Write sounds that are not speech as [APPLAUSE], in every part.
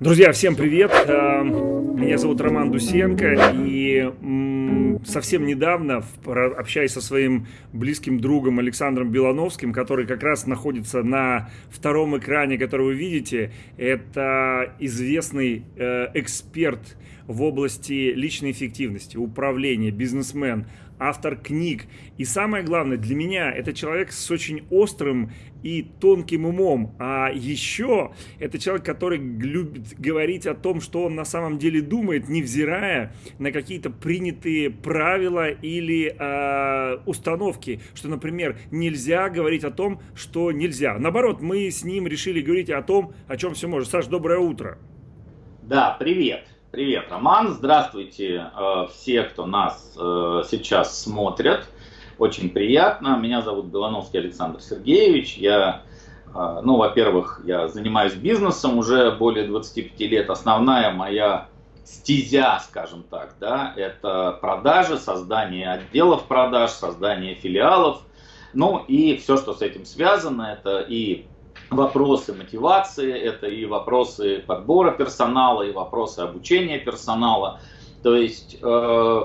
Друзья, всем привет! Э, меня зовут Роман Дусенко, и совсем недавно, общаясь со своим близким другом Александром Белановским, который как раз находится на втором экране, который вы видите, это известный э, эксперт в области личной эффективности, управления, бизнесмен, автор книг. И самое главное, для меня это человек с очень острым и тонким умом. А еще это человек, который любит говорить о том, что он на самом деле думает, невзирая на какие-то принятые правила или э, установки. Что, например, нельзя говорить о том, что нельзя. Наоборот, мы с ним решили говорить о том, о чем все может. Саш, доброе утро. Да, привет. Привет, Роман. Здравствуйте э, все, кто нас э, сейчас смотрит. Очень приятно. Меня зовут Белановский Александр Сергеевич. Я, э, ну, во-первых, я занимаюсь бизнесом уже более 25 лет. Основная моя стезя, скажем так, да, это продажи, создание отделов продаж, создание филиалов. Ну и все, что с этим связано, это и вопросы мотивации, это и вопросы подбора персонала, и вопросы обучения персонала. То есть э,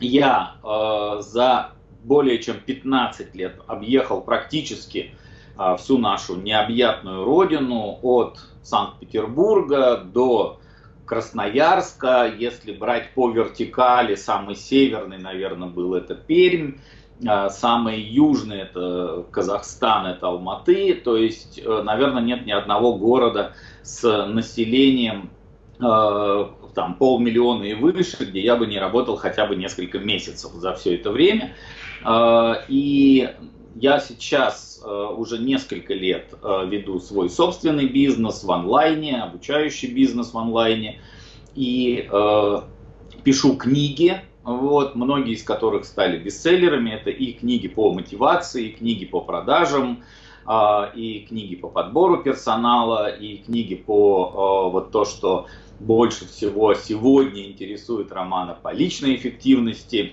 я э, за более чем 15 лет объехал практически э, всю нашу необъятную родину от Санкт-Петербурга до Красноярска, если брать по вертикали, самый северный, наверное, был это Пермь, а, самый южный это Казахстан, это Алматы. То есть, э, наверное, нет ни одного города с населением э, там полмиллиона и выше, где я бы не работал хотя бы несколько месяцев за все это время. Э, и я сейчас уже несколько лет веду свой собственный бизнес в онлайне, обучающий бизнес в онлайне. И пишу книги, вот, многие из которых стали бестселлерами. Это и книги по мотивации, и книги по продажам, а, и книги по подбору персонала, и книги по а, вот то, что больше всего сегодня интересует романа по личной эффективности.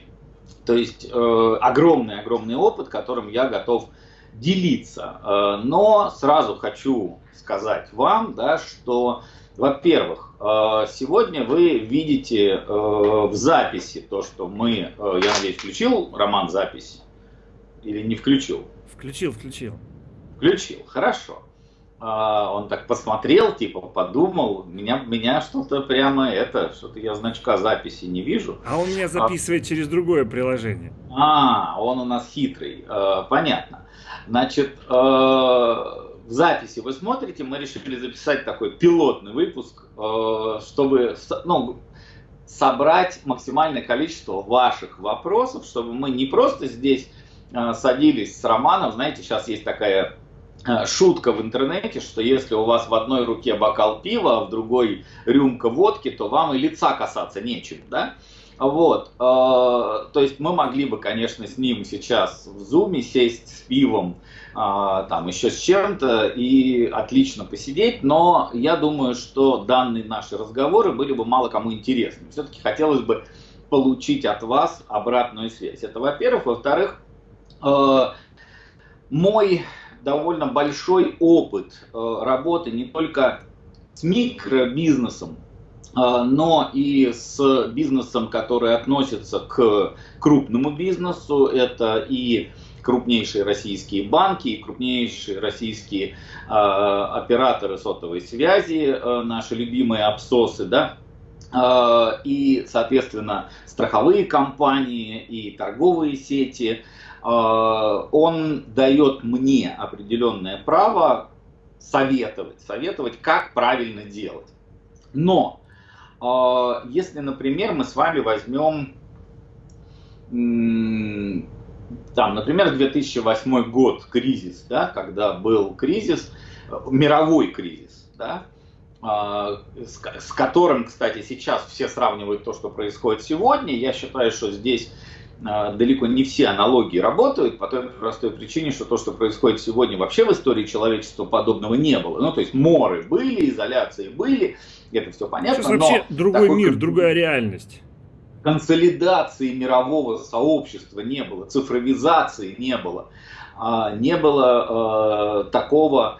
То есть огромный-огромный э, опыт, которым я готов делиться. Э, но сразу хочу сказать вам, да, что во-первых, сегодня вы видите э, в записи то, что мы, э, я надеюсь, включил роман запись или не включил? Включил, включил. Включил, хорошо. Он так посмотрел, типа подумал, меня, меня что-то прямо это, что-то я значка записи не вижу. А он меня записывает а... через другое приложение. А, он у нас хитрый, понятно. Значит, в записи вы смотрите, мы решили записать такой пилотный выпуск, э, чтобы ну, собрать максимальное количество ваших вопросов, чтобы мы не просто здесь э, садились с Романом, знаете, сейчас есть такая э, шутка в интернете, что если у вас в одной руке бокал пива, а в другой рюмка водки, то вам и лица касаться нечем, да? Вот, то есть мы могли бы, конечно, с ним сейчас в зуме сесть с пивом, там еще с чем-то и отлично посидеть, но я думаю, что данные наши разговоры были бы мало кому интересны. Все-таки хотелось бы получить от вас обратную связь. Это во-первых. Во-вторых, э, мой довольно большой опыт э, работы не только с микробизнесом, э, но и с бизнесом, который относится к крупному бизнесу. Это и крупнейшие российские банки и крупнейшие российские э, операторы сотовой связи, э, наши любимые обсосы, да, э, и, соответственно, страховые компании и торговые сети, э, он дает мне определенное право советовать, советовать, как правильно делать. Но если, например, мы с вами возьмем там, например, 2008 год, кризис, да, когда был кризис, мировой кризис, да, а, с, которым, кстати, сейчас все сравнивают то, что происходит сегодня. Я считаю, что здесь а, далеко не все аналогии работают по той простой причине, что то, что происходит сегодня, вообще в истории человечества подобного не было. Ну, то есть моры были, изоляции были, это все понятно. Сейчас вообще другой такой... мир, другая реальность консолидации мирового сообщества не было, цифровизации не было, а, не было э, такого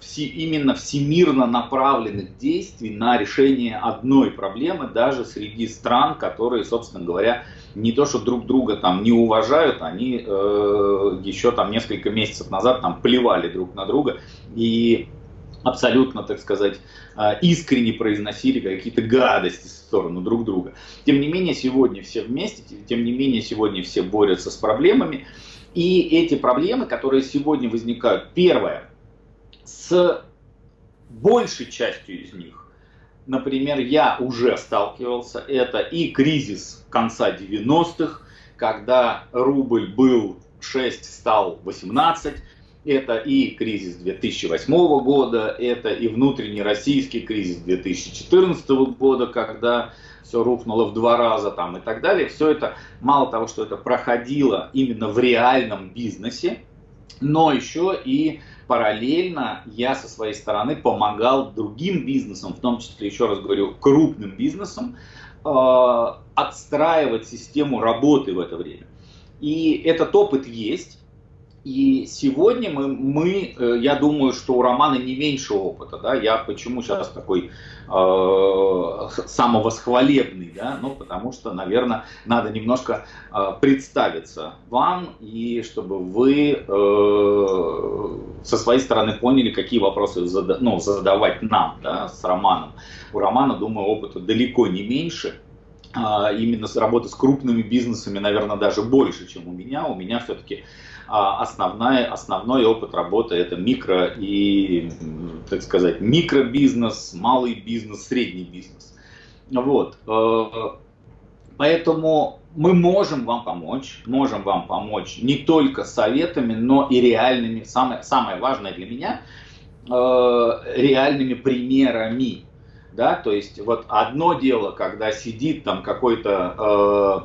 все, именно всемирно направленных действий на решение одной проблемы даже среди стран, которые, собственно говоря, не то что друг друга там не уважают, они э, еще там несколько месяцев назад там плевали друг на друга. И абсолютно, так сказать, э, искренне произносили какие-то гадости в сторону друг друга. Тем не менее, сегодня все вместе, тем не менее, сегодня все борются с проблемами. И эти проблемы, которые сегодня возникают, первое, с большей частью из них например, я уже сталкивался, это и кризис конца 90-х, когда рубль был 6, стал 18, это и кризис 2008 года, это и внутренний российский кризис 2014 года, когда все рухнуло в два раза там и так далее. Все это, мало того, что это проходило именно в реальном бизнесе, но еще и параллельно я со своей стороны помогал другим бизнесам, в том числе, еще раз говорю, крупным бизнесам, э, отстраивать систему работы в это время. И этот опыт есть. И сегодня мы, мы, э, я думаю, что у Романа не меньше опыта, да, я почему сейчас такой э, самовосхвалебный, да, ну, потому что, наверное, надо немножко э, представиться вам, и чтобы вы э, со своей стороны поняли, какие вопросы зада, ну, задавать нам, да, с Романом. У Романа, думаю, опыта далеко не меньше, а, именно с работы с крупными бизнесами, наверное, даже больше, чем у меня. У меня все-таки основная, основной опыт работы это микро и, так сказать, микробизнес, малый бизнес, средний бизнес. Вот. Э, поэтому мы можем вам помочь, можем вам помочь не только советами, но и реальными, самое, самое важное для меня, э, реальными примерами. Да? То есть вот одно дело, когда сидит там какой-то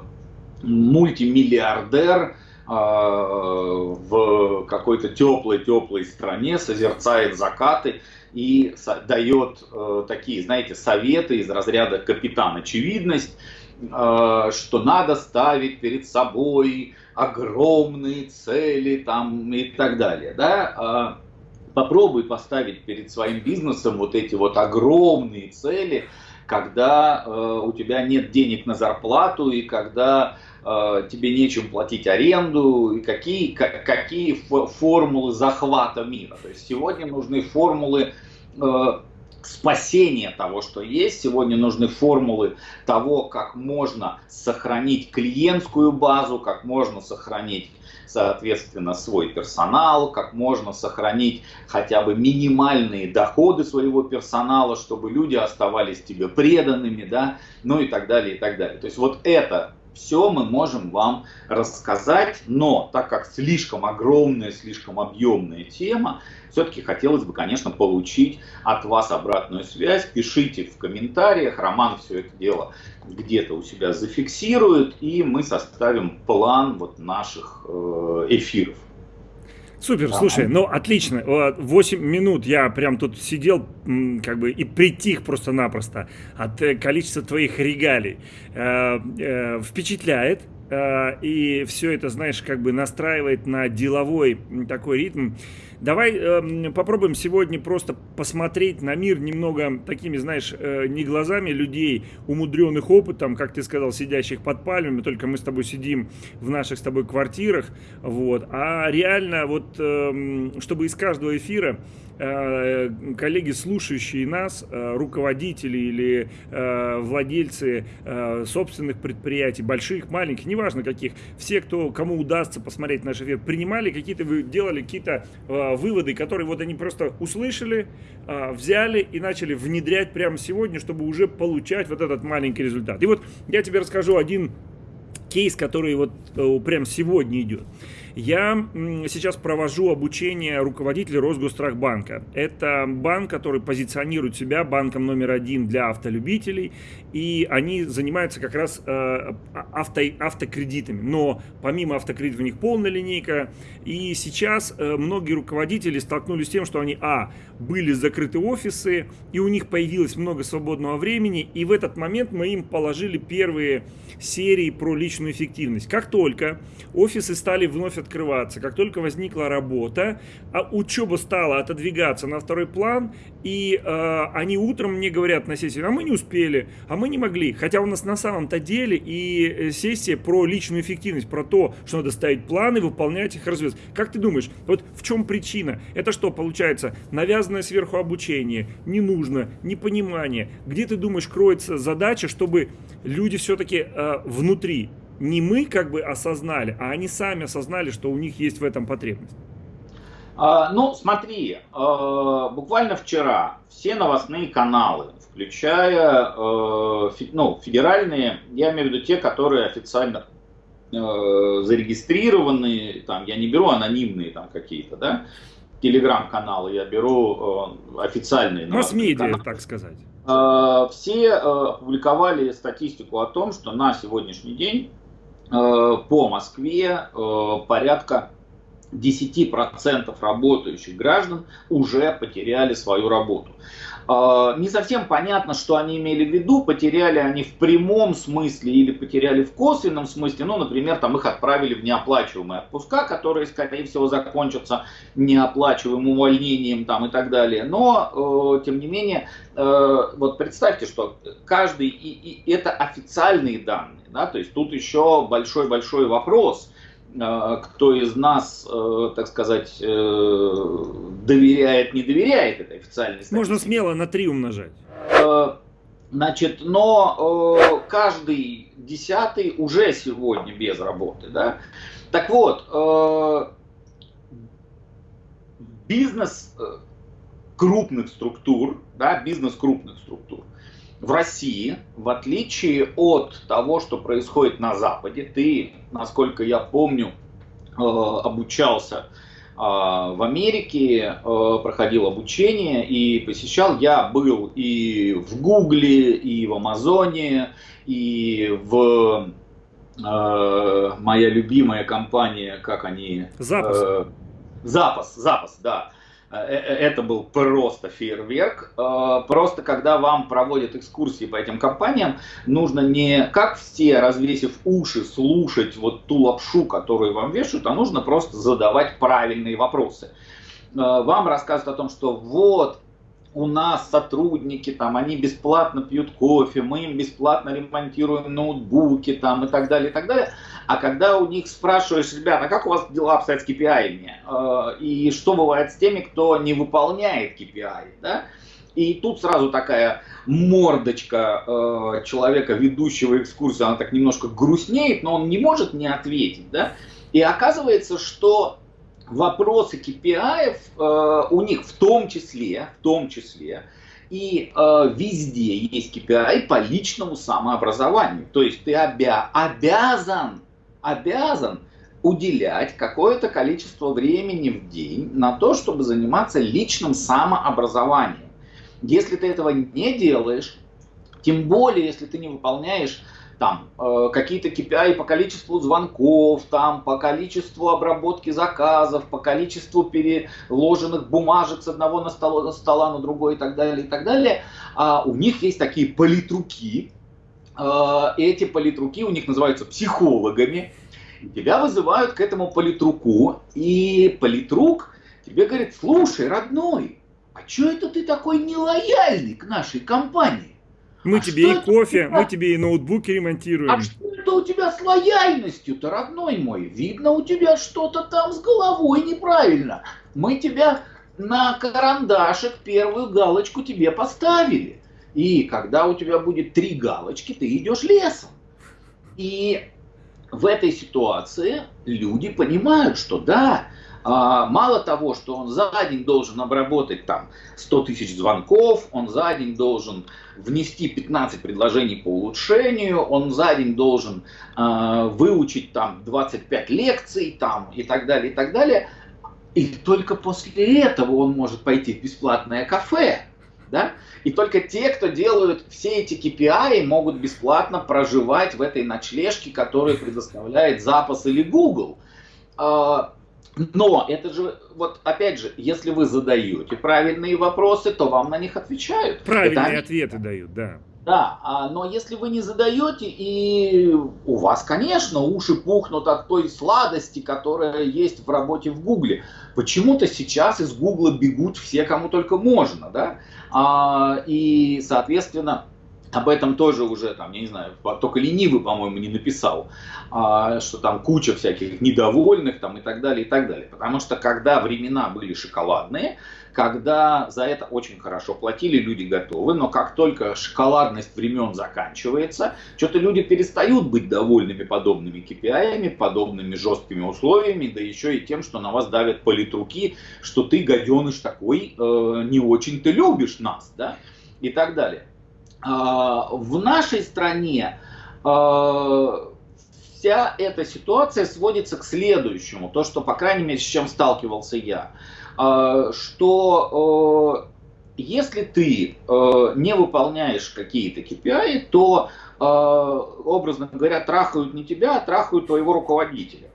э, мультимиллиардер, а, в какой-то теплой-теплой стране, созерцает закаты и дает э, такие, знаете, советы из разряда капитан очевидность, э, что надо ставить перед собой огромные цели там и так далее. Да? А попробуй поставить перед своим бизнесом вот эти вот огромные цели, когда э, у тебя нет денег на зарплату и когда тебе нечем платить аренду, и какие, какие формулы захвата мира. То есть сегодня нужны формулы э, спасения того, что есть. Сегодня нужны формулы того, как можно сохранить клиентскую базу, как можно сохранить соответственно, свой персонал, как можно сохранить хотя бы минимальные доходы своего персонала, чтобы люди оставались тебе преданными, да, ну и так далее, и так далее. То есть вот это все мы можем вам рассказать, но так как слишком огромная, слишком объемная тема, все-таки хотелось бы, конечно, получить от вас обратную связь. Пишите в комментариях, Роман все это дело где-то у себя зафиксирует, и мы составим план вот наших э, эфиров. Супер, слушай, ну отлично. 8 минут я прям тут сидел как бы и притих просто-напросто от э, количества твоих регалий. Э, э, впечатляет. И все это, знаешь, как бы настраивает на деловой такой ритм. Давай э, попробуем сегодня просто посмотреть на мир немного такими, знаешь, э, не глазами людей, умудренных опытом, как ты сказал, сидящих под пальмами, только мы с тобой сидим в наших с тобой квартирах, вот, а реально вот, э, чтобы из каждого эфира коллеги, слушающие нас, э, руководители или э, владельцы собственных предприятий, больших, маленьких, неважно каких, все, кто, кому удастся посмотреть наш эфир, принимали какие-то, делали какие-то выводы, которые вот они просто услышали, взяли и начали внедрять прямо сегодня, чтобы уже получать вот этот маленький результат. И вот я тебе расскажу один кейс, который вот прямо сегодня идет. Я сейчас провожу обучение руководителей Росгострахбанка. Это банк, который позиционирует себя банком номер один для автолюбителей, и они занимаются как раз э, авто, автокредитами. Но помимо автокредитов у них полная линейка, и сейчас э, многие руководители столкнулись с тем, что они, а, были закрыты офисы, и у них появилось много свободного времени, и в этот момент мы им положили первые серии про личную эффективность. Как только офисы стали вновь открываться, как только возникла работа, а учеба стала отодвигаться на второй план, и э, они утром мне говорят на сессии, а мы не успели, а мы не могли. Хотя у нас на самом-то деле и э, сессия про личную эффективность, про то, что надо ставить планы, выполнять их, развивать. Как ты думаешь, вот в чем причина? Это что, получается, навязанное сверху обучение, не нужно, непонимание? Где ты думаешь, кроется задача, чтобы люди все-таки э, внутри не мы как бы осознали, а они сами осознали, что у них есть в этом потребность? А, ну, смотри, а, буквально вчера все новостные каналы, включая а, ну, федеральные, я имею в виду те, которые официально зарегистрированы, там, я не беру анонимные там какие-то, да, телеграм-каналы, я беру официальные. Масс-медиа, так сказать. Все опубликовали статистику о том, что на сегодняшний день по Москве порядка 10% работающих граждан уже потеряли свою работу. А, не совсем понятно, что они имели в виду, потеряли они в прямом смысле или потеряли в косвенном смысле. Ну, например, там их отправили в неоплачиваемые отпуска, которые, скорее всего, закончатся неоплачиваемым увольнением там, и так далее. Но, э, тем не менее, э, вот представьте, что каждый, и, и это официальные данные, да, то есть тут еще большой-большой вопрос – кто из нас, э, так сказать, э, доверяет, не доверяет этой официальной статистике. Можно смело на три умножать. Значит, но каждый десятый уже сегодня без работы, да. Так вот, бизнес крупных структур, да, бизнес крупных структур, в России, в отличие от того, что происходит на Западе, ты, насколько я помню, э, обучался э, в Америке, э, проходил обучение и посещал. Я был и в Гугле, и в Амазоне, и в моя любимая компания, как они... Запас. Запас, запас, да. Э, э, это был просто фейерверк. Э, просто когда вам проводят экскурсии по этим компаниям, нужно не как все, развесив уши, слушать вот ту лапшу, которую вам вешают, а нужно просто задавать правильные вопросы. Вам рассказывают о том, что вот у нас сотрудники, там, они бесплатно пьют кофе, мы им бесплатно ремонтируем ноутбуки, там, и так далее, и так далее. А когда у них спрашиваешь, ребята, а как у вас дела обстоят с KPI? Э, и что бывает с теми, кто не выполняет KPI, да? И тут сразу такая мордочка э, человека, ведущего экскурсию, она так немножко грустнеет, но он не может не ответить, да? И оказывается, что вопросы KPI э, у них в том числе, в том числе, и э, везде есть KPI по личному самообразованию. То есть ты обя обязан, обязан уделять какое-то количество времени в день на то, чтобы заниматься личным самообразованием. Если ты этого не делаешь, тем более, если ты не выполняешь там э, какие-то KPI по количеству звонков, там по количеству обработки заказов, по количеству переложенных бумажек с одного на стола, на стола на другой и так далее, и так далее. А у них есть такие политруки, э, эти политруки у них называются психологами, тебя вызывают к этому политруку, и политрук тебе говорит, слушай, родной, а что это ты такой нелояльный к нашей компании? Мы а тебе и кофе, мы тебе и ноутбуки ремонтируем. А что это у тебя с лояльностью-то, родной мой? Видно, у тебя что-то там с головой неправильно. Мы тебя на карандашик первую галочку тебе поставили. И когда у тебя будет три галочки, ты идешь лесом. И в этой ситуации люди понимают, что да, а, мало того, что он за день должен обработать там 100 тысяч звонков, он за день должен внести 15 предложений по улучшению, он за день должен э, выучить там 25 лекций там и так далее, и так далее. И только после этого он может пойти в бесплатное кафе. Да? И только те, кто делают все эти KPI, могут бесплатно проживать в этой ночлежке, которую предоставляет Запас или Google. А, но это же, вот опять же, если вы задаете правильные вопросы, то вам на них отвечают. Правильные это ответы дают, да. Да, а, но если вы не задаете, и у вас, конечно, уши пухнут от той сладости, которая есть в работе в Гугле. Почему-то сейчас из Гугла бегут все, кому только можно, да? А, и, соответственно, об этом тоже уже, там, я не знаю, только ленивый, по-моему, не написал, а, что там куча всяких недовольных там, и так далее, и так далее. Потому что когда времена были шоколадные, когда за это очень хорошо платили, люди готовы, но как только шоколадность времен заканчивается, что-то люди перестают быть довольными подобными KPI, подобными жесткими условиями, да еще и тем, что на вас давят политруки, что ты, гаденыш такой, э, не очень ты любишь нас, да, и так далее. А, в нашей стране а, вся эта ситуация сводится к следующему, то, что, по крайней мере, с чем сталкивался я, а, что если ты не выполняешь какие-то KPI, то, образно говоря, трахают не тебя, а трахают твоего руководителя.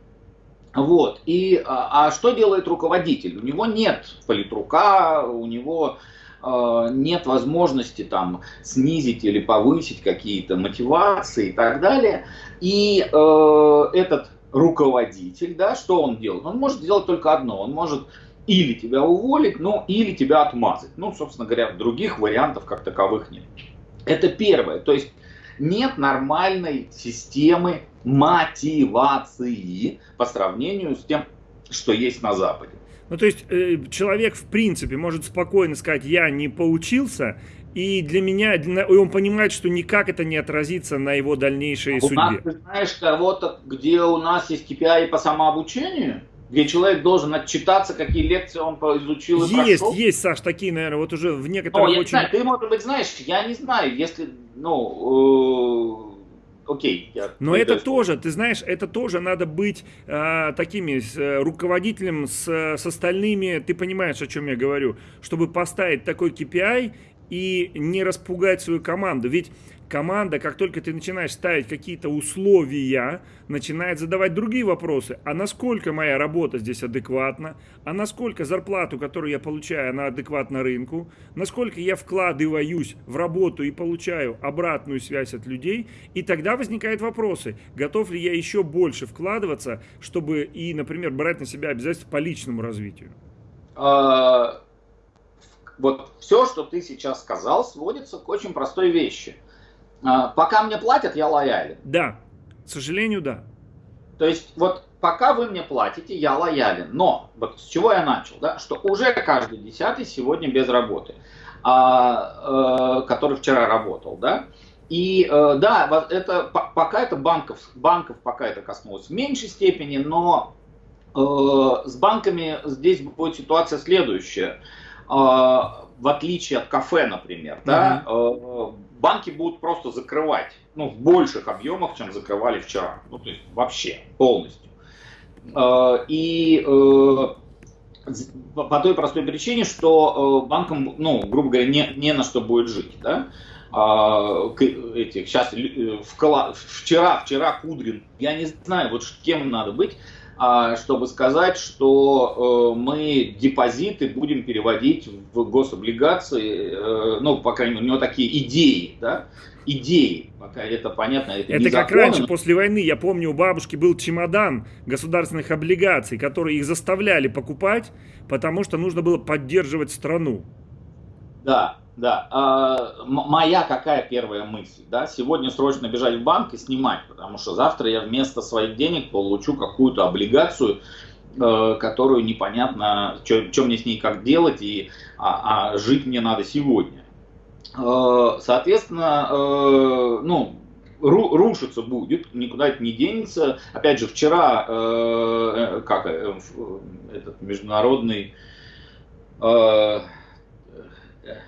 Вот. И, а что делает руководитель? У него нет политрука, у него нет возможности там снизить или повысить какие-то мотивации и так далее. И э, этот руководитель, да, что он делает? Он может сделать только одно. Он может или тебя уволить, ну, или тебя отмазать. Ну, собственно говоря, других вариантов как таковых нет. Это первое. То есть нет нормальной системы мотивации по сравнению с тем, что есть на Западе. Ну, то есть э, человек, в принципе, может спокойно сказать, я не поучился, и для меня, для, и он понимает, что никак это не отразится на его дальнейшей а судьбе. У нас, ты знаешь кого-то, где у нас есть KPI по самообучению? Где человек должен отчитаться, какие лекции он изучил и Есть, прошел? есть, Саш, такие, наверное, вот уже в некоторых О, я очень... знаю, ты, может быть, знаешь, я не знаю, если, ну, э окей. Я Но это есть... тоже, ты знаешь, это тоже надо быть э, такими э, руководителем с, с остальными, ты понимаешь, о чем я говорю, чтобы поставить такой KPI и не распугать свою команду. Ведь команда, как только ты начинаешь ставить какие-то условия, начинает задавать другие вопросы. А насколько моя работа здесь адекватна? А насколько зарплату, которую я получаю, она адекватна рынку? Насколько я вкладываюсь в работу и получаю обратную связь от людей? И тогда возникают вопросы. Готов ли я еще больше вкладываться, чтобы и, например, брать на себя обязательства по личному развитию? А, вот все, что ты сейчас сказал, сводится к очень простой вещи – а, пока мне платят, я лоялен. Да, к сожалению, да. То есть вот пока вы мне платите, я лоялен. Но вот с чего я начал, да, что уже каждый десятый сегодня без работы, а, э, который вчера работал, да. И э, да, это пока это банков, банков пока это коснулось в меньшей степени, но э, с банками здесь будет ситуация следующая. Э, в отличие от кафе, например, да, uh-huh банки будут просто закрывать, ну, в больших объемах, чем закрывали вчера. Ну, то есть вообще, полностью. Э, и э, по той простой причине, что банкам, ну, грубо говоря, не, не на что будет жить, да. А, этих, сейчас, вчера, вчера Кудрин, я не знаю, вот кем надо быть, а, чтобы сказать, что э, мы депозиты будем переводить в гособлигации, э, ну, по крайней мере, у него такие идеи, да, идеи, пока это понятно, это, это как законы, раньше, после войны, я помню, у бабушки был чемодан государственных облигаций, которые их заставляли покупать, потому что нужно было поддерживать страну. Да, да. А, моя какая первая мысль? Да? Сегодня срочно бежать в банк и снимать, потому что завтра я вместо своих денег получу какую-то облигацию, э, которую непонятно, что мне с ней как делать, и, а, а жить мне надо сегодня. Э, соответственно, э, ну, рушиться будет, никуда это не денется. Опять же, вчера, как этот международный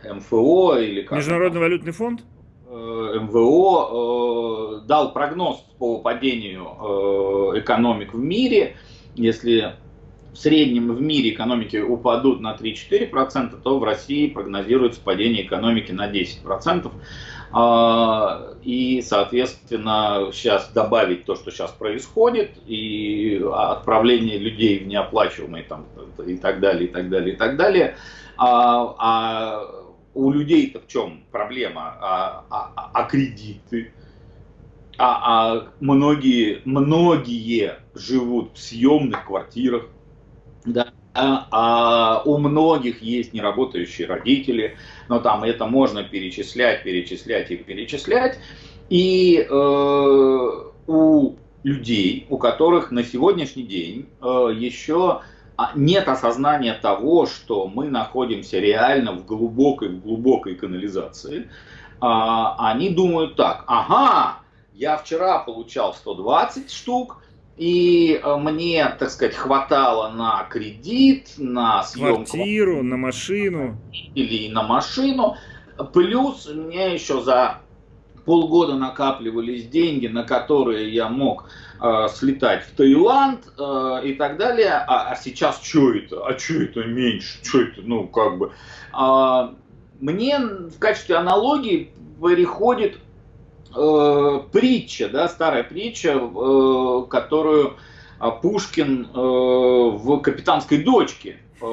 МФО или как Международный валютный фонд? Э, МВО э, дал прогноз по падению э, экономик в мире. Если в среднем в мире экономики упадут на 3-4%, то в России прогнозируется падение экономики на 10%. А, и, соответственно, сейчас добавить то, что сейчас происходит, и отправление людей в неоплачиваемые там, и так далее, и так далее, и так далее. А, а у людей-то в чем проблема? А, а, а кредиты? А, а многие, многие живут в съемных квартирах, да, а, а у многих есть неработающие родители, но там это можно перечислять, перечислять и перечислять. И э, у людей, у которых на сегодняшний день э, еще нет осознания того, что мы находимся реально в глубокой, в глубокой канализации, э, они думают так, ага, я вчера получал 120 штук, и э, мне, так сказать, хватало на кредит, на съемку. Квартиру, на машину. Или на машину. Плюс мне еще за полгода накапливались деньги, на которые я мог э, слетать в Таиланд э, и так далее. А, а сейчас что это? А что это меньше? Что это? Ну, как бы. Э, мне в качестве аналогии переходит э, притча, да, старая притча, э, которую Пушкин э, в «Капитанской дочке» э,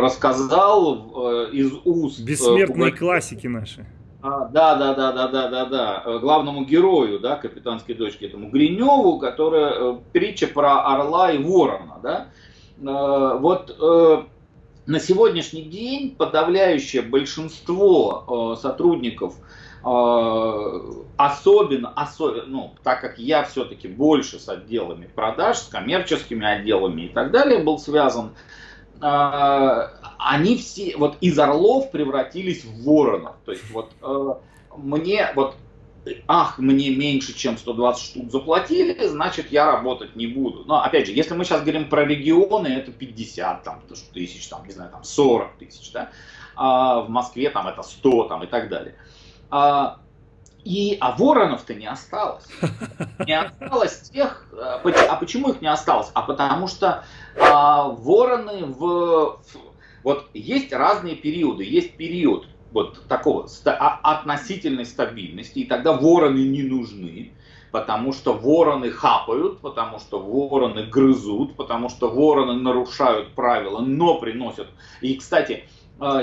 рассказал э, из уст... Э, Бессмертные э, классики наши. А, да, да, да, да, да, да, да. Главному герою, да, капитанской дочке, этому Гриневу, которая э, притча про орла и ворона, да. Э, вот э, на сегодняшний день подавляющее большинство э, сотрудников особенно, особенно, ну, так как я все-таки больше с отделами продаж, с коммерческими отделами и так далее был связан, они все вот из орлов превратились в воронов. То есть вот а, мне вот ах, мне меньше, чем 120 штук заплатили, значит, я работать не буду. Но, опять же, если мы сейчас говорим про регионы, это 50 там, тысяч, там, не знаю, там 40 тысяч, да, а в Москве там это 100 там, и так далее. А, и, а воронов-то не осталось. Не осталось тех... А, а почему их не осталось? А потому что а, вороны в... Вот есть разные периоды. Есть период вот такого а, относительной стабильности, и тогда вороны не нужны, потому что вороны хапают, потому что вороны грызут, потому что вороны нарушают правила, но приносят. И, кстати,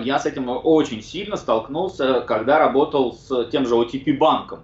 я с этим очень сильно столкнулся, когда работал с тем же OTP банком.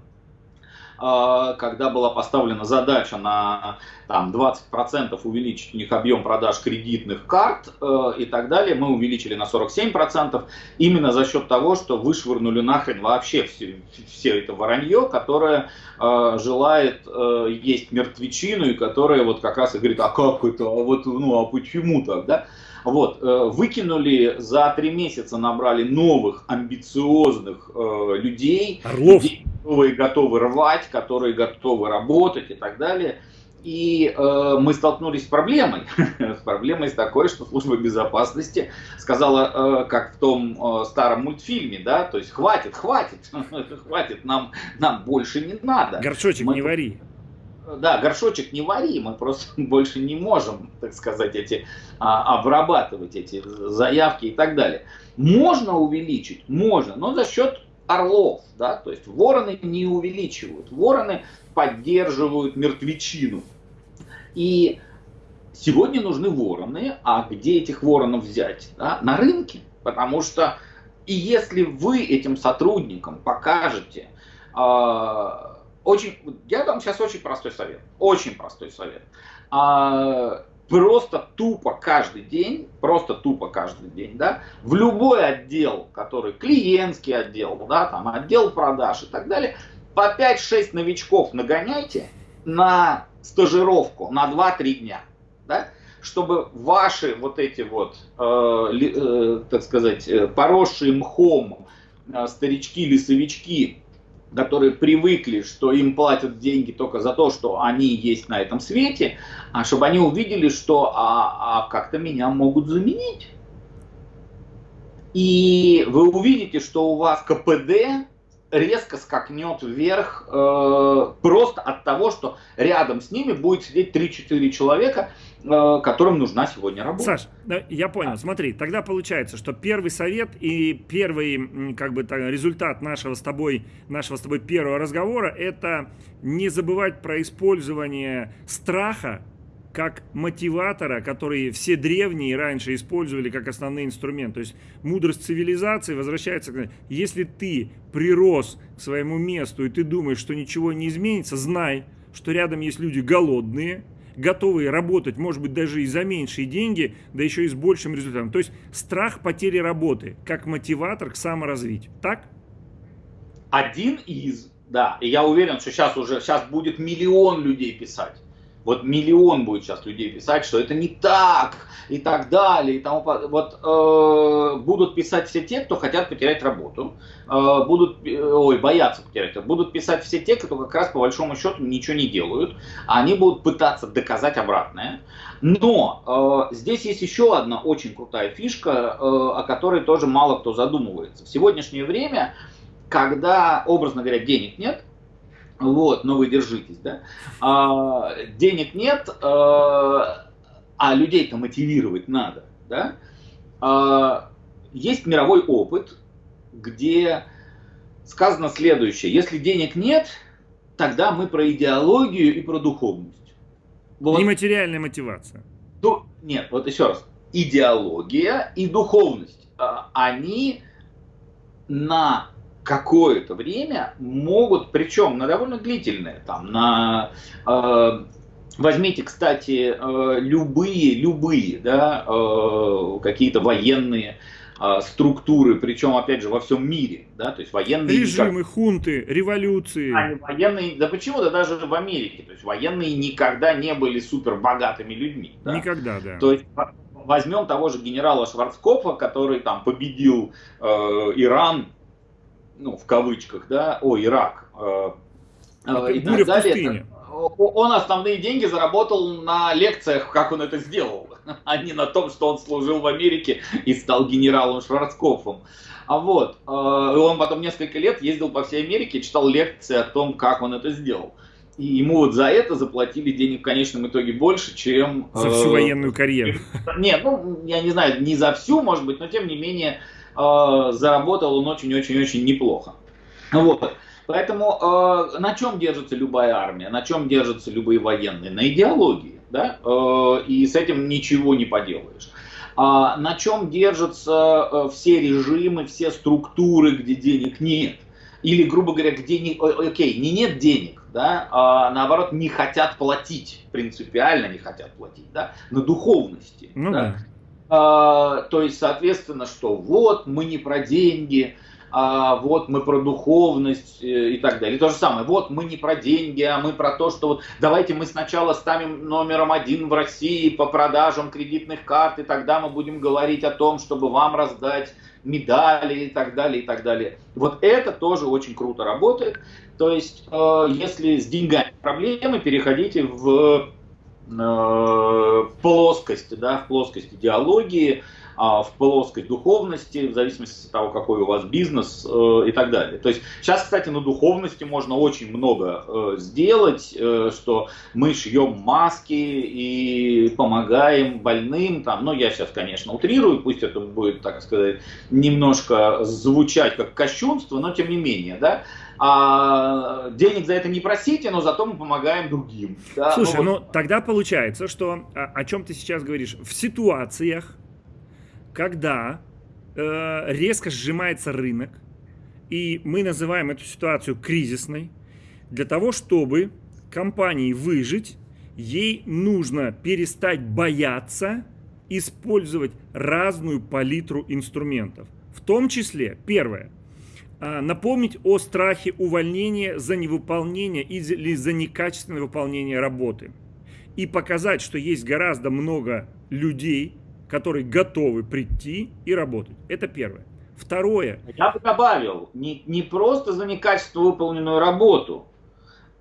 А, когда была поставлена задача на там, 20% увеличить у них объем продаж кредитных карт э, и так далее, мы увеличили на 47% именно за счет того, что вышвырнули нахрен вообще все, все это воронье, которое э, желает э, есть мертвечину и которое вот как раз и говорит, а как это, а вот, ну а почему так, да? Вот, э, выкинули за три месяца, набрали новых амбициозных э, людей, Орлов. людей, которые готовы рвать, которые готовы работать и так далее. И э, мы столкнулись с проблемой, [LAUGHS] с проблемой с такой, что служба безопасности сказала, э, как в том э, старом мультфильме, да, то есть хватит, хватит, [LAUGHS] хватит, нам, нам больше не надо. Горшочек мы, не вари да, горшочек не вари, мы просто [LAUGHS] больше не можем, так сказать, эти, а, обрабатывать эти заявки и так далее. Можно увеличить, можно, но за счет орлов, да, то есть вороны не увеличивают, вороны поддерживают мертвечину. И сегодня нужны вороны, а где этих воронов взять? Да? На рынке, потому что и если вы этим сотрудникам покажете, э, очень, я дам сейчас очень простой совет. Очень простой совет. А, просто тупо каждый день, просто тупо каждый день, да, в любой отдел, который клиентский отдел, да, там отдел продаж и так далее, по 5-6 новичков нагоняйте на стажировку на 2-3 дня, да, чтобы ваши вот эти вот, э, э, так сказать, э, поросшие мхом э, старички-лесовички которые привыкли, что им платят деньги только за то, что они есть на этом свете, а чтобы они увидели, что а, а как-то меня могут заменить. И вы увидите, что у вас КПД резко скакнет вверх э, просто от того, что рядом с ними будет сидеть 3-4 человека, которым нужна сегодня работа. Саш, я понял. Смотри, тогда получается, что первый совет и первый как бы результат нашего с тобой нашего с тобой первого разговора это не забывать про использование страха как мотиватора, который все древние раньше использовали как основной инструмент. То есть мудрость цивилизации возвращается к... Если ты прирос к своему месту и ты думаешь, что ничего не изменится, знай, что рядом есть люди голодные, готовые работать, может быть, даже и за меньшие деньги, да еще и с большим результатом. То есть страх потери работы как мотиватор к саморазвитию. Так? Один из, да. И я уверен, что сейчас уже сейчас будет миллион людей писать вот миллион будет сейчас людей писать, что это не так и так далее. И тому, вот э, будут писать все те, кто хотят потерять работу, э, будут, ой, боятся потерять, будут писать все те, кто как раз по большому счету ничего не делают, а они будут пытаться доказать обратное. Но э, здесь есть еще одна очень крутая фишка, э, о которой тоже мало кто задумывается. В сегодняшнее время, когда, образно говоря, денег нет, вот, но вы держитесь, да. А, денег нет, а, а людей-то мотивировать надо, да. А, есть мировой опыт, где сказано следующее. Если денег нет, тогда мы про идеологию и про духовность. Вот. Нематериальная мотивация. Ну, нет, вот еще раз. Идеология и духовность. А, они на какое-то время могут, причем на довольно длительное, там, на э, Возьмите, кстати, э, любые, любые, да, э, какие-то военные э, структуры, причем, опять же, во всем мире, да, то есть военные... Режимы, никак... хунты, революции. Они военные, да почему-то даже в Америке, то есть военные никогда не были супер богатыми людьми. Да? Никогда, да. То есть возьмем того же генерала Шварцкопфа, который там победил э, Иран ну, в кавычках, да, о, Ирак, э, э, и так далее. Он основные деньги заработал на лекциях, как он это сделал, [LAUGHS] а не на том, что он служил в Америке и стал генералом Шварцкопфом. А вот, э, он потом несколько лет ездил по всей Америке, читал лекции о том, как он это сделал. И ему вот за это заплатили денег в конечном итоге больше, чем... За всю э, военную карьеру. [LAUGHS] Нет, ну, я не знаю, не за всю, может быть, но тем не менее э, заработал он очень-очень-очень неплохо. Вот. Поэтому э, на чем держится любая армия, на чем держатся любые военные? На идеологии, да? Э, и с этим ничего не поделаешь. А на чем держатся э, все режимы, все структуры, где денег нет? Или, грубо говоря, где не, окей, не нет денег, да, а наоборот не хотят платить, принципиально не хотят платить, да, на духовности. Ну, да. Да. А, то есть, соответственно, что вот мы не про деньги, а вот мы про духовность э, и так далее. И то же самое, вот мы не про деньги, а мы про то, что вот давайте мы сначала ставим номером один в России по продажам кредитных карт, и тогда мы будем говорить о том, чтобы вам раздать медали и так далее, и так далее. Вот это тоже очень круто работает. То есть, э, если с деньгами проблемы, переходите в плоскость, да, в плоскость идеологии, а, в плоскость духовности, в зависимости от того, какой у вас бизнес э, и так далее. То есть сейчас, кстати, на духовности можно очень много э, сделать, что мы шьем маски и помогаем больным, там, ну я сейчас, конечно, утрирую, пусть это будет, так сказать, немножко звучать как кощунство, но тем не менее, да, а денег за это не просите, но зато мы помогаем другим. Да? Слушай, ну, вот... ну тогда получается, что о, о чем ты сейчас говоришь? В ситуациях, когда э, резко сжимается рынок, и мы называем эту ситуацию кризисной, для того, чтобы компании выжить, ей нужно перестать бояться использовать разную палитру инструментов. В том числе, первое, а, напомнить о страхе увольнения за невыполнение или за некачественное выполнение работы. И показать, что есть гораздо много людей, которые готовы прийти и работать. Это первое. Второе. Я бы добавил, не, не просто за некачественно выполненную работу,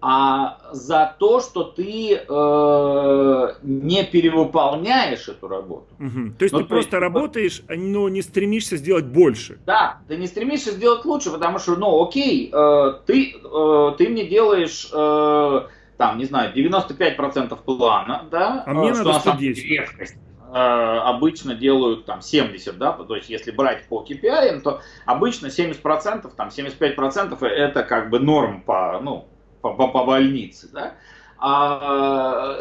а за то, что ты э, не перевыполняешь эту работу. Угу. То есть ну, ты то просто есть, работаешь, но не стремишься сделать больше. Да, ты не стремишься сделать лучше, потому что, ну, окей, э, ты, э, ты мне делаешь, э, там, не знаю, 95% плана, да, а мне э, что надо 110. редкость э, обычно делают там 70, да, то есть если брать по KPI, то обычно 70%, там 75% это как бы норм по, ну, по, по, по больнице, да, а,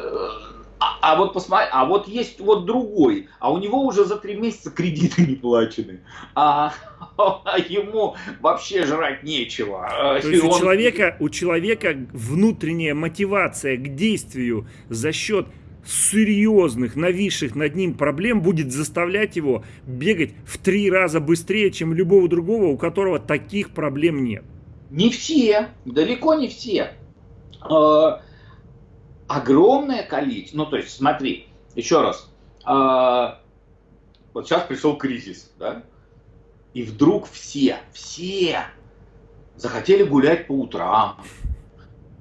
а, а вот посмотри, а вот есть вот другой, а у него уже за три месяца кредиты не плачены, а, а ему вообще жрать нечего. То есть он... у, человека, у человека внутренняя мотивация к действию за счет серьезных, нависших над ним проблем будет заставлять его бегать в три раза быстрее, чем любого другого, у которого таких проблем нет. Не все, далеко не все. Э, огромное количество, ну то есть смотри, еще раз, э, вот сейчас пришел кризис, да, и вдруг все, все захотели гулять по утрам,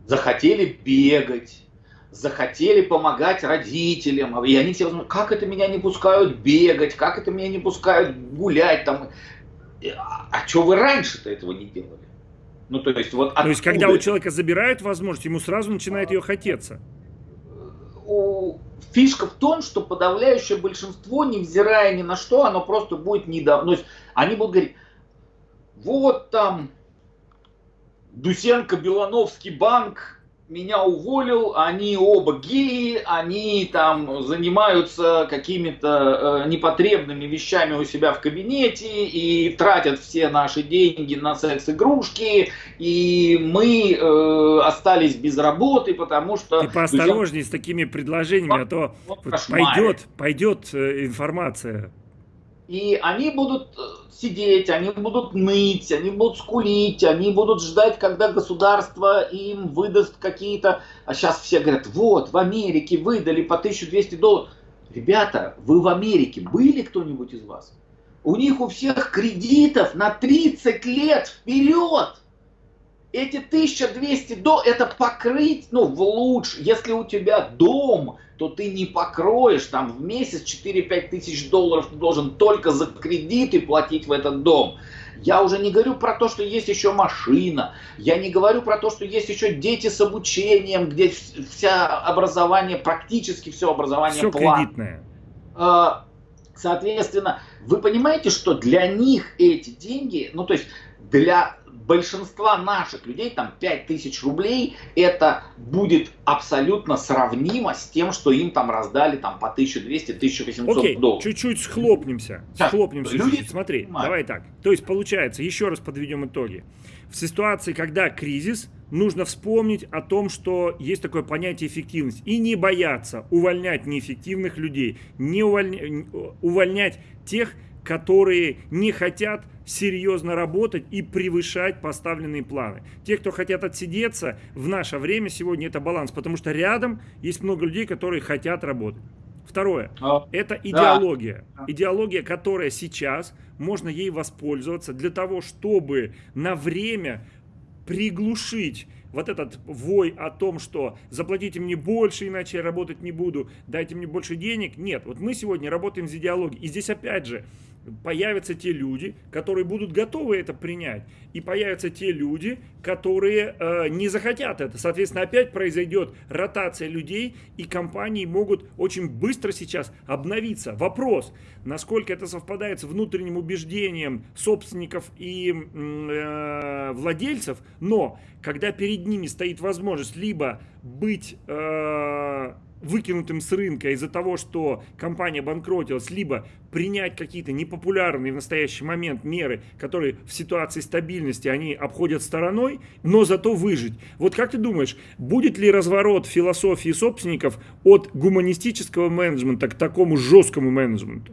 захотели бегать, захотели помогать родителям, и они все возьмут, как это меня не пускают бегать, как это меня не пускают гулять там. А, а что вы раньше-то этого не делали? Ну, то есть, вот то есть, когда у человека забирают возможность, ему сразу начинает ее хотеться. Фишка в том, что подавляющее большинство, невзирая ни на что, оно просто будет недавно. Есть, они будут говорить, вот там Дусенко, Белановский банк, меня уволил, они оба геи, они там занимаются какими-то э, непотребными вещами у себя в кабинете и тратят все наши деньги на секс-игрушки, и мы э, остались без работы, потому что... Ты поосторожней с такими предложениями, а то пойдет, пойдет э, информация. И они будут э, сидеть, они будут ныть, они будут скулить, они будут ждать, когда государство им выдаст какие-то... А сейчас все говорят, вот, в Америке выдали по 1200 долларов. Ребята, вы в Америке были кто-нибудь из вас? У них у всех кредитов на 30 лет вперед. Эти 1200 до это покрыть, ну, в лучше, если у тебя дом, то ты не покроешь там в месяц 4-5 тысяч долларов ты должен только за кредиты платить в этот дом. Я уже не говорю про то, что есть еще машина, я не говорю про то, что есть еще дети с обучением, где вся образование, практически все образование все платное. кредитное. А, соответственно, вы понимаете, что для них эти деньги, ну то есть для большинства наших людей, там 5000 рублей, это будет абсолютно сравнимо с тем, что им там раздали там по 1200-1800 Окей, долларов. чуть-чуть схлопнемся. Схлопнемся люди... чуть-чуть. Смотри, понимают. давай так. То есть получается, еще раз подведем итоги. В ситуации, когда кризис, нужно вспомнить о том, что есть такое понятие эффективность. И не бояться увольнять неэффективных людей, не увольня... увольнять тех, которые не хотят серьезно работать и превышать поставленные планы. Те, кто хотят отсидеться, в наше время сегодня это баланс, потому что рядом есть много людей, которые хотят работать. Второе. А, это идеология. Да. Идеология, которая сейчас, можно ей воспользоваться для того, чтобы на время приглушить вот этот вой о том, что заплатите мне больше, иначе я работать не буду, дайте мне больше денег. Нет, вот мы сегодня работаем с идеологией. И здесь опять же появятся те люди, которые будут готовы это принять. И появятся те люди, которые э, не захотят это. Соответственно, опять произойдет ротация людей, и компании могут очень быстро сейчас обновиться. Вопрос, насколько это совпадает с внутренним убеждением собственников и э, владельцев, но когда перед ними стоит возможность либо быть... Э, выкинутым с рынка из-за того, что компания банкротилась, либо принять какие-то непопулярные в настоящий момент меры, которые в ситуации стабильности они обходят стороной, но зато выжить. Вот как ты думаешь, будет ли разворот философии собственников от гуманистического менеджмента к такому жесткому менеджменту?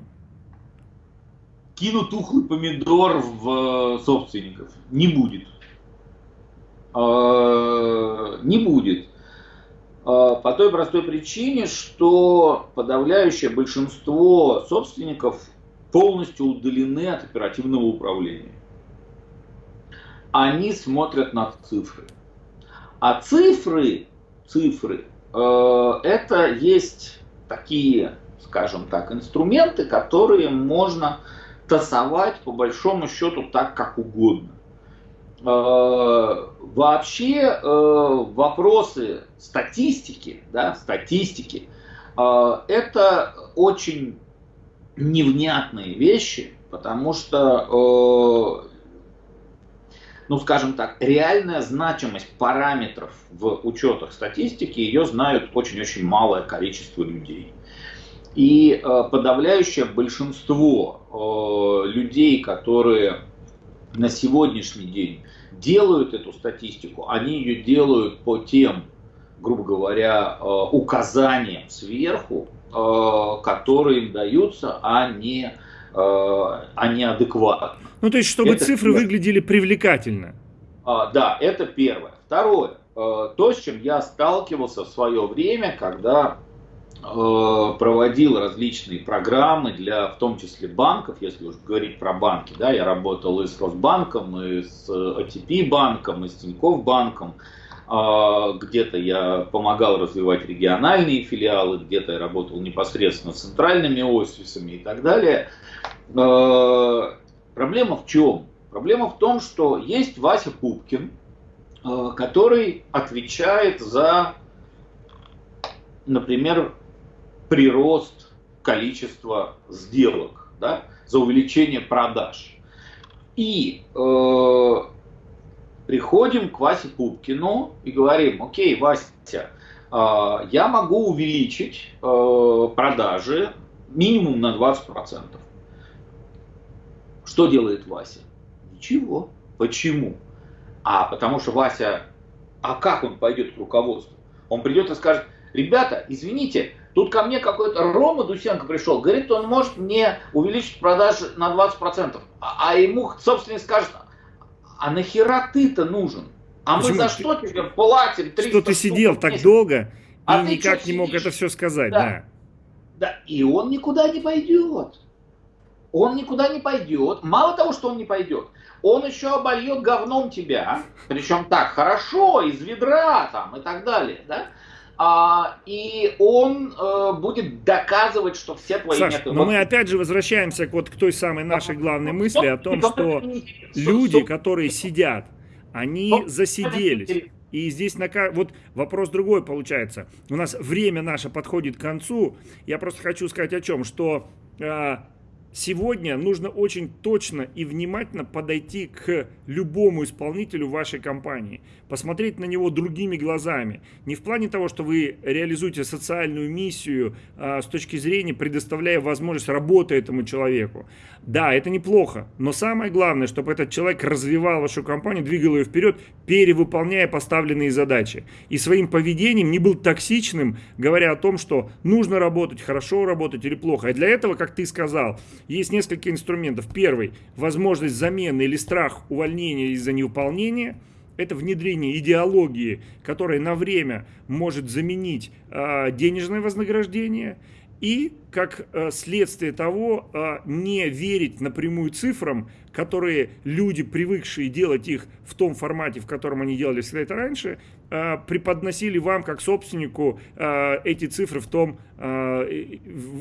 Кину тухлый помидор в э, собственников. Не будет. А, не будет. А, по той простой причине, что подавляющее большинство собственников полностью удалены от оперативного управления. Они смотрят на цифры. А цифры, цифры, э, это есть такие, скажем так, инструменты, которые можно тасовать по большому счету так, как угодно. Э, вообще э, вопросы статистики, да, статистики, э, это очень невнятные вещи, потому что ну скажем так, реальная значимость параметров в учетах статистики, ее знают очень-очень малое количество людей. И подавляющее большинство людей, которые на сегодняшний день делают эту статистику, они ее делают по тем, грубо говоря, э, указаниям сверху, э, которые им даются, а не, э, а не адекватно. Ну, то есть, чтобы это цифры первое. выглядели привлекательно. А, да, это первое. Второе. То, с чем я сталкивался в свое время, когда проводил различные программы для, в том числе, банков, если уж говорить про банки, да, я работал и с Росбанком, и с АТП банком, и с Тинькофф банком, а, где-то я помогал развивать региональные филиалы, где-то я работал непосредственно с центральными офисами и так далее. А, проблема в чем? Проблема в том, что есть Вася Пупкин, а, который отвечает за, например, прирост количества сделок, да, за увеличение продаж. И э, приходим к Васе Пупкину и говорим, окей, Вася, а, я могу увеличить э, продажи минимум на 20%. Что делает Вася? Ничего. Почему? А потому что Вася, а как он пойдет к руководству? Он придет и скажет, ребята, извините, тут ко мне какой-то Рома Дусенко пришел, говорит, он может мне увеличить продажи на 20%. А, а ему собственник скажет, а нахера ты-то нужен? А Почему? мы за что тебе платим 300 Что ты сидел так долго а и никак не мог это все сказать, да. да. Да, и он никуда не пойдет. Он никуда не пойдет. Мало того, что он не пойдет, он еще обольет говном тебя, причем так хорошо, из ведра там и так далее, да? А, и он э, будет доказывать, что все твои Саш, методы... но мы опять же возвращаемся к, вот, к той самой нашей главной мысли о том, что люди, которые сидят, они засиделись. И здесь на, вот вопрос другой получается. У нас время наше подходит к концу. Я просто хочу сказать о чем, что э, Сегодня нужно очень точно и внимательно подойти к любому исполнителю вашей компании. Посмотреть на него другими глазами. Не в плане того, что вы реализуете социальную миссию а, с точки зрения предоставляя возможность работы этому человеку. Да, это неплохо, но самое главное, чтобы этот человек развивал вашу компанию, двигал ее вперед, перевыполняя поставленные задачи. И своим поведением не был токсичным, говоря о том, что нужно работать, хорошо работать или плохо. И для этого, как ты сказал, есть несколько инструментов. Первый – возможность замены или страх увольнения из-за невыполнения. Это внедрение идеологии, которая на время может заменить э, денежное вознаграждение – и, как э, следствие того, э, не верить напрямую цифрам, которые люди, привыкшие делать их в том формате, в котором они делали всегда это раньше, преподносили вам, как собственнику, эти цифры в том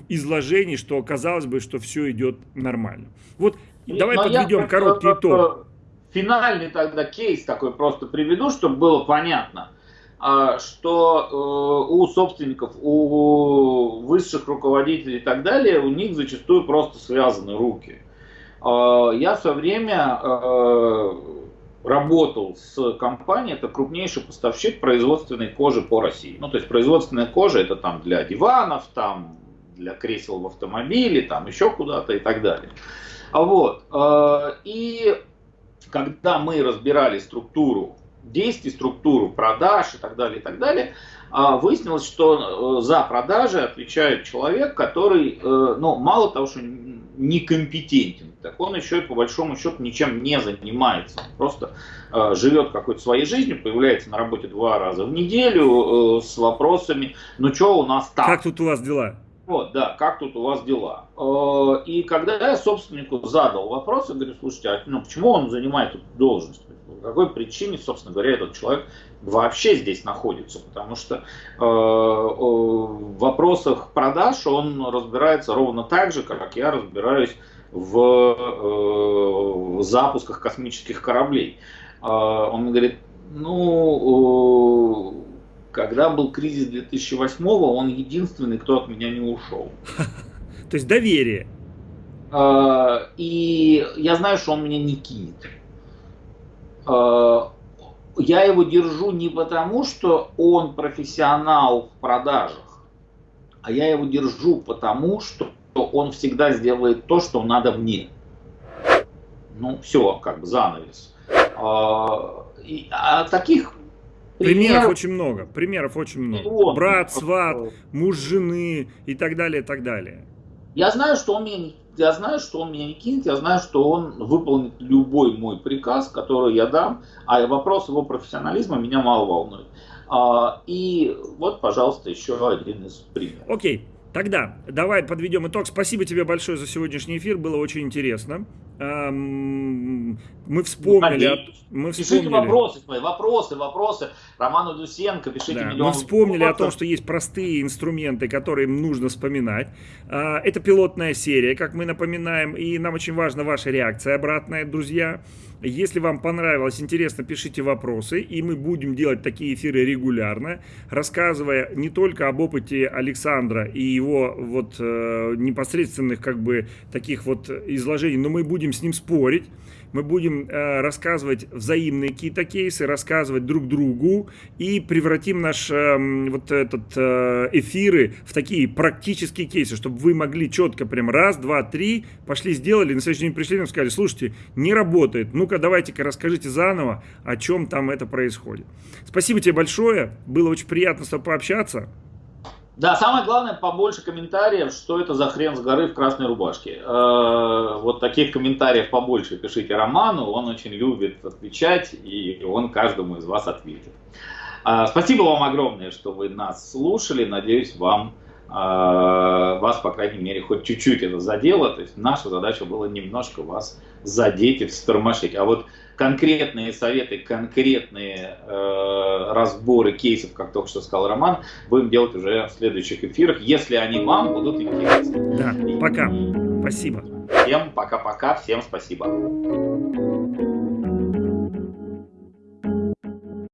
изложении, что казалось бы, что все идет нормально. Вот давай Но подведем я, короткий итог. Финальный тогда кейс такой просто приведу, чтобы было понятно. А, что э, у собственников, у высших руководителей и так далее, у них зачастую просто связаны руки. А, я все время э, работал с компанией, это крупнейший поставщик производственной кожи по России. Ну, то есть производственная кожа это там для диванов, там для кресел в автомобиле, там еще куда-то и так далее. Вот. Э, и когда мы разбирали структуру действий, структуру продаж и так далее, и так далее, а, выяснилось, что э, за продажи отвечает человек, который, э, ну, мало того, что некомпетентен, так он еще и по большому счету ничем не занимается. Он просто э, живет какой-то своей жизнью, появляется на работе два раза в неделю с вопросами, ну что у нас там? Как тут у вас дела? Вот, да, как тут у вас дела? И когда я собственнику задал вопрос, я говорю, слушайте, а ну, почему он занимает эту должность? по какой причине, собственно говоря, этот человек вообще здесь находится, потому что э, в вопросах продаж он разбирается ровно так же, как я разбираюсь в, э, в запусках космических кораблей. Э, он говорит, ну, э, когда был кризис 2008 он единственный, кто от меня не ушел. [LAUGHS] То есть доверие. Э, и я знаю, что он меня не кинет. Я его держу не потому, что он профессионал в продажах, а я его держу потому, что он всегда сделает то, что надо мне. Ну, все, как бы занавес. А, а таких Примеров, примеров очень много. Примеров очень много. Он, Брат, сват, муж жены и так далее, и так далее. Я знаю, что он меня я знаю, что он меня не кинет, я знаю, что он выполнит любой мой приказ, который я дам, а вопрос его профессионализма меня мало волнует. А, и вот, пожалуйста, еще один из примеров. Окей. Тогда давай подведем итог. Спасибо тебе большое за сегодняшний эфир, было очень интересно. Мы вспомнили... Ну, мы вспомнили... Пишите вопросы вопросы, вопросы. Роману Дусенко, пишите да, миллион. Мы вспомнили о том, что есть простые инструменты, которые нужно вспоминать. А, это пилотная серия, как мы напоминаем, и нам очень важна ваша реакция обратная, друзья. Если вам понравилось, интересно, пишите вопросы, и мы будем делать такие эфиры регулярно, рассказывая не только об опыте Александра и его вот э, непосредственных как бы таких вот изложений, но мы будем с ним спорить мы будем э, рассказывать взаимные какие-то кейсы, рассказывать друг другу и превратим наш э, вот этот э, эфиры в такие практические кейсы, чтобы вы могли четко прям раз, два, три, пошли сделали, на следующий день пришли и сказали, слушайте, не работает, ну-ка давайте-ка расскажите заново, о чем там это происходит. Спасибо тебе большое, было очень приятно с тобой пообщаться. Да, самое главное, побольше комментариев, что это за хрен с горы в красной рубашке. Э, вот таких комментариев побольше пишите Роману, он очень любит отвечать, и он каждому из вас ответит. Э, спасибо вам огромное, что вы нас слушали, надеюсь, вам э, вас, по крайней мере, хоть чуть-чуть это задело. То есть наша задача была немножко вас задеть и встормошить. А вот конкретные советы, конкретные э, разборы кейсов, как только что сказал Роман, будем делать уже в следующих эфирах, если они вам будут интересны. Да, пока. Спасибо. Всем пока-пока, всем спасибо.